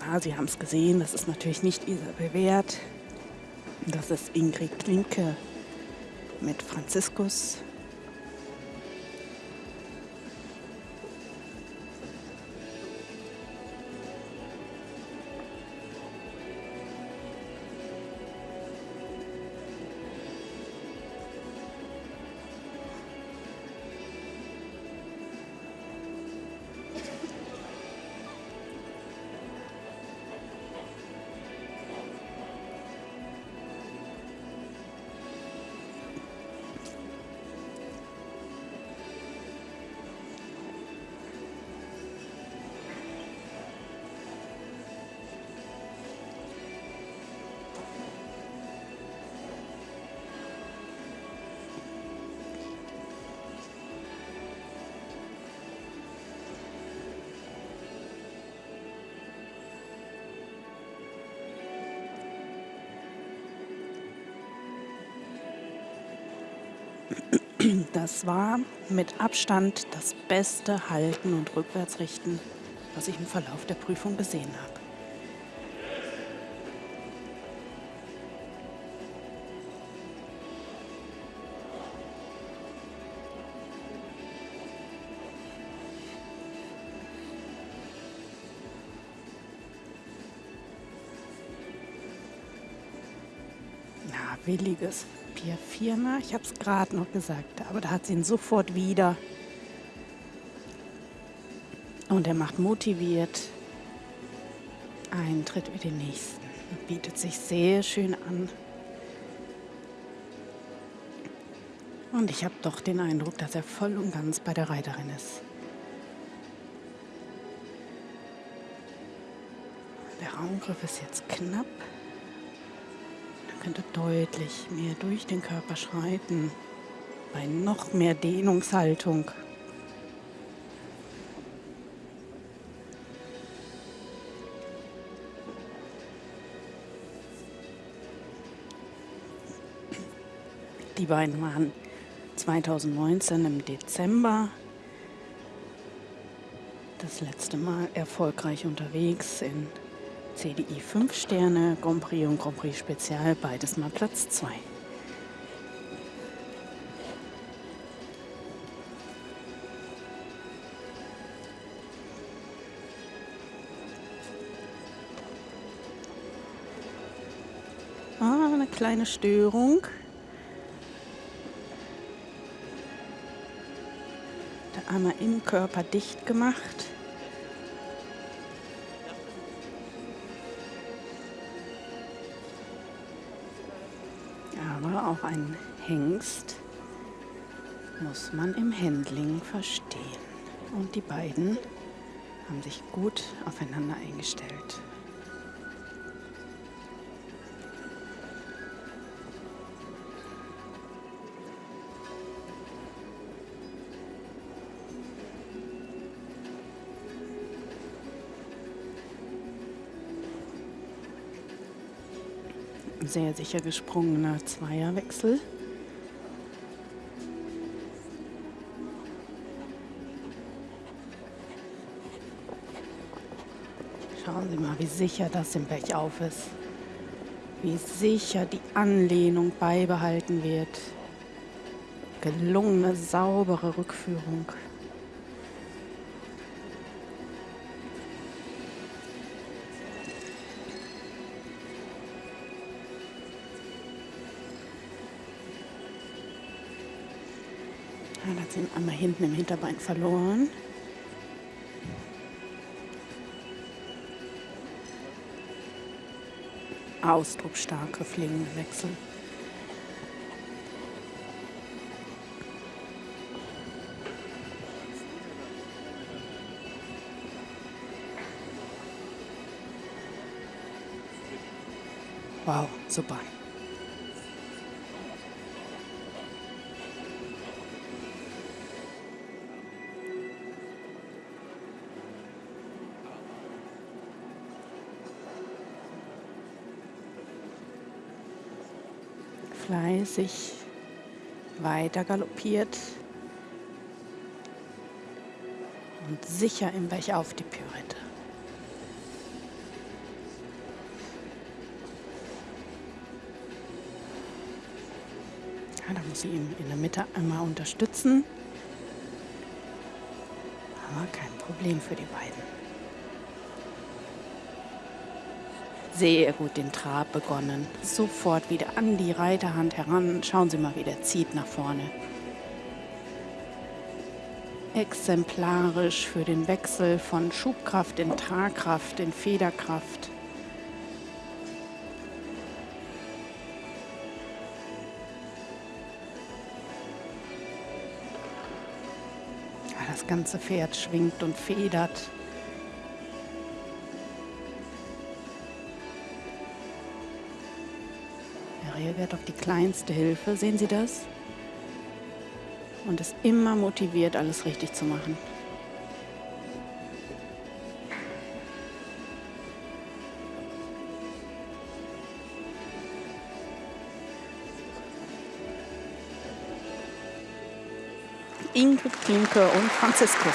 Ja, Sie haben es gesehen, das ist natürlich nicht Isabel Wert. Das ist Ingrid Klimke mit Franziskus. Das war mit Abstand das beste Halten und Rückwärtsrichten, was ich im Verlauf der Prüfung gesehen habe. Ja, williges Pier 4, ich habe es gerade noch gesagt, aber da hat sie ihn sofort wieder. Und er macht motiviert einen Tritt wie den nächsten. Bietet sich sehr schön an. Und ich habe doch den Eindruck, dass er voll und ganz bei der Reiterin ist. Der Raumgriff ist jetzt knapp könnte deutlich mehr durch den Körper schreiten, bei noch mehr Dehnungshaltung. Die beiden waren 2019 im Dezember das letzte Mal erfolgreich unterwegs in CDI 5 Sterne, Grand Prix und Grand Prix Spezial, beides mal Platz 2. Ah, eine kleine Störung. Der einmal im Körper dicht gemacht. Auch ein Hengst muss man im Handling verstehen. Und die beiden haben sich gut aufeinander eingestellt. Sehr sicher gesprungener Zweierwechsel. Schauen Sie mal, wie sicher das im Bergauf ist. Wie sicher die Anlehnung beibehalten wird. Gelungene, saubere Rückführung. Hat sie einmal hinten im Hinterbein verloren. Ausdrucksstarke Flingwechsel. Wow, super. gleisig weiter galoppiert und sicher im Bech auf die Pyrite. Ja, da muss sie ihn in der Mitte einmal unterstützen. Aber kein Problem für die beiden. Sehr gut den Trab begonnen. Sofort wieder an die Reiterhand heran. Schauen Sie mal, wie der zieht nach vorne. Exemplarisch für den Wechsel von Schubkraft in Tragkraft, in Federkraft. Das ganze Pferd schwingt und federt. Er reagiert auf die kleinste Hilfe. Sehen Sie das? Und ist immer motiviert, alles richtig zu machen. Ingrid Klimke und Franziskus.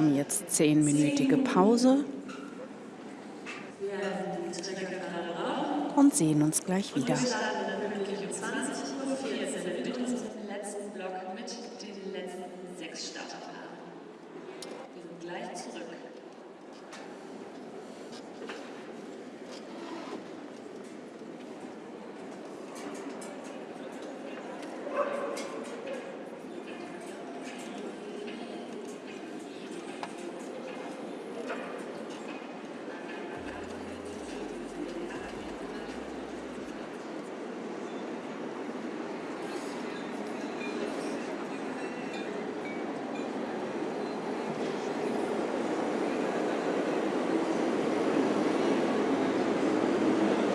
haben jetzt zehnminütige Pause und sehen uns gleich wieder.